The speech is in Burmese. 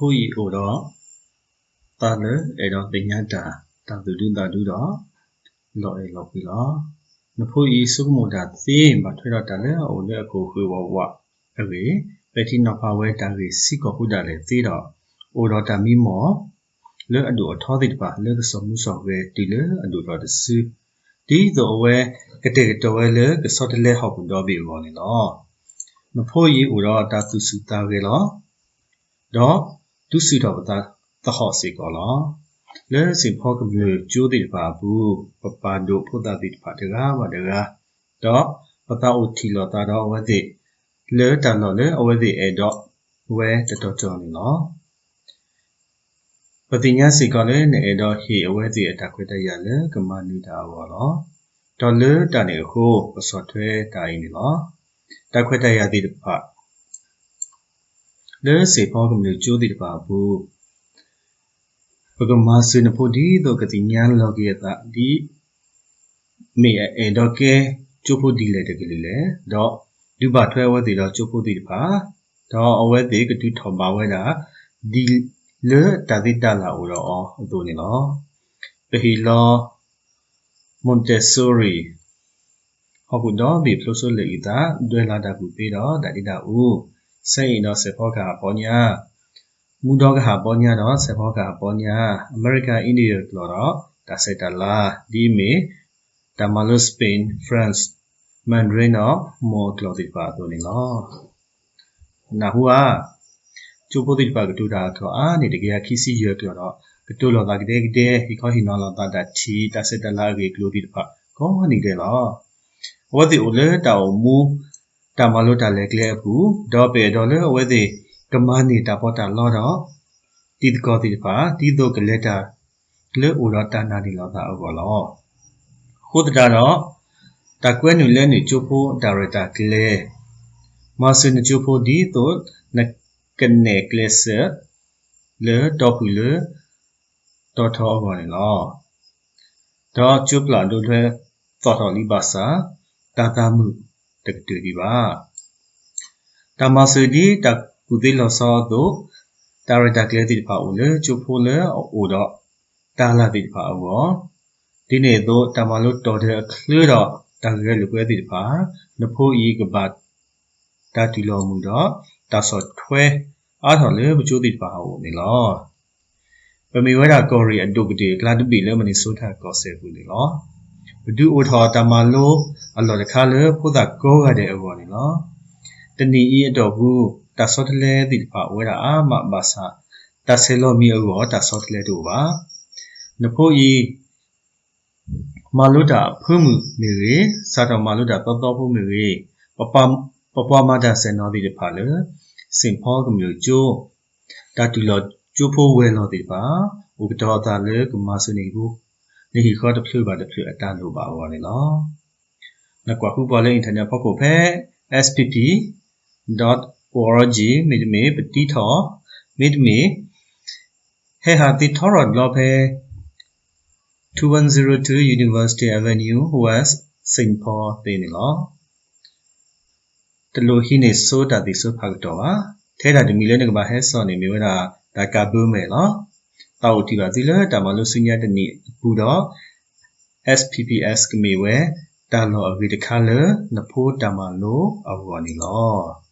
ဖို့ဤအိုတော့တာလေအဲ့တော့တင်ညာတာတာသူဒုတာဒုတော့လော်အေလော်ပြီလောနဖို့ဤစုမတာသေမထွေတော့တာလေအိုလေကိုခွေဝဝအဲ့ဒီပတိနဖဝဲတာကြီးစီကောခုတာလေသေတော့အိုတော့တာမီမောလေအဒူအထောတိတပါလေစမှုဆော့ဝဲတီလေအဒူတော့တစဒီတော့ဝဲကတဲ့တော့ဝဲလေကစောတလေဟောက်တော့ပြီဘောနေတော့နဖို့ဤအိုတော့တာသူစုတာကေလောတော့ ဒုစုတော့ပတာသဟောစီကောလောလဲစင်ဖောကမျိုးကျိုးတိပါဘူးပပဒိုဖုဒတိပါတကားပါတကားတော့ပတာဥတီလောတာတော့ဝဲတိလဲတန်တော့လဲအဝဲတိအဲ့တော့ဝဲတတော်တော်နေလောပတိညာစီကလည်းနေတော့ဟေအဝဲတိအတခွတ်တရလဲကမနေတာဘောလောဒေါ်လာတန်နေကိုပစောထွဲတိုင်းနေလောတခွတ်တရတိတပါလဲစေဖော ကမျိုးကျိုးတိတပါဘူးပကမာစနဖို့ဒီတော့ကတိညာလောကေတာဒီမေအဲတော့ကဲကျိုးဖို့ဒီလေတကလေးလေတော့ဒီပါထွဲဝဲတိတော့ကျိုးဖို့ဒီပါတော့အဝဲတိကတိထော်ပါဝဲတာဒီလေတာတိတလာဦးတော့အော်အတူနေနော်ပဟီလောမွန်တက်ဆိုရီဟုတ်ဘူးတော့ဒီဖလိုဆိုလေဤတာဒွဲလာတာကူပြီးတော့ဒါတိတာဦး စိတ်တော့စေဖောကပေါ်ညာမူတော့ကဟာပေါ်ညာတော့စေဖောကပေါ်ညာအမေရိကန်အိန္ဒိယလောတော့ဒါစေတလာဒီမီတမလိုစပိန်ဖရန့်စ်မန်ဒရင်းတော့မောကလောတိပါတော့နေလောနာဟူအာကျိုးပိုတိပါကတူတာတော့အာနေတကယ်ခီစီရကြောတော့ကတူလောတာကတဲ့ကတဲ့ဟီခေါဟီနော်လောတာတချီတစေတလာကေကလိုတိပါကောနေတယ်လောဝတ်ဒီအိုလေတောင်မူ တာမလို့တာလေကလေးဘူးဒေါ်ပေဒေါ်လေဝဲဒီကမနေတာပေါ်တာလောတော့တီတကောတီပါတီတော့ကလေးတာလေအိုတော့တာနာဒီလောတာအော်လောခုတတာတော့တကွဲနူလဲနေချိုဖို့ဒါရတာကလေးမဆင်ချိုဖို့ဒီတော့နကနေကလေးစလေတော့ဘူးလေတော့ထောအော်လောတော့ကျုပ်လာတို့လဲတော်တော်လေးပါစာတာတာမှု တကတူဒီပါတမဆူဒီတကူဒီလောဆောတို့တာရတာကလေးတိပါဦးလေချိုဖိုလေအိုတော့တာလာတိပါအောဒီနေ့တော့တမလို့တော်တဲ့ခလတော့တကယ်လူပွဲတိပါနဖို့ဤကပတ်တာတီလောမှုတော့တာဆော့ထွဲအားထော်လေမချိုးတိပါဦးနေလောပမေဝဒကောရီအဒုကတိကလာတုပီလေမနီဆိုထားကောဆဲဘူးလေလော ဘဒုအိုထောတမလို့အလော်တခါလေဖုဒကောရတဲ့အဘောနေနော်တဏီဤအတော်ဘူးတဆောတလဲတိဖာဝဲတာအာမဘာသာတဆေလောမီအောတဆောတလဲတို့ပါနဖို့ဤမာလုတာဖုမှုမေရေစာတော်မာလုတာတောတောဖုမေရေပပပပမတာစေနောတိဖာလေစင်ဖောကမျိုးကျိုးတတူလောကျိုးဖို့ဝဲလောတိပါဥပဒေတာလေကမစနေဘူး နေဟီခေါ်တဖြူပါတဖြူအတန်လို့ပါဘောလေနော်နကွာခုပေါ်လေအင်တာနက်ဖောက်ကိုဖဲ spp.org မိဒမေပတိထောမိဒမေဟေဟာတိထောရလောဖဲ2102 University Avenue West Singapore တေနေလောတလိုဟိနေဆိုတာဒီဆိုဖတ်တော့ပါထဲတာဒီမီလဲနေကဘာဟဲဆော်နေမျိုးတာဒါကဘူးမယ်နော် တောက်တီပါဒီလဲတာမလို့စညာတနီဘူးတော့ SPPS ကမေဝဲတာလောအဝိတခါလနဖိုးတမလိုအဝနီလော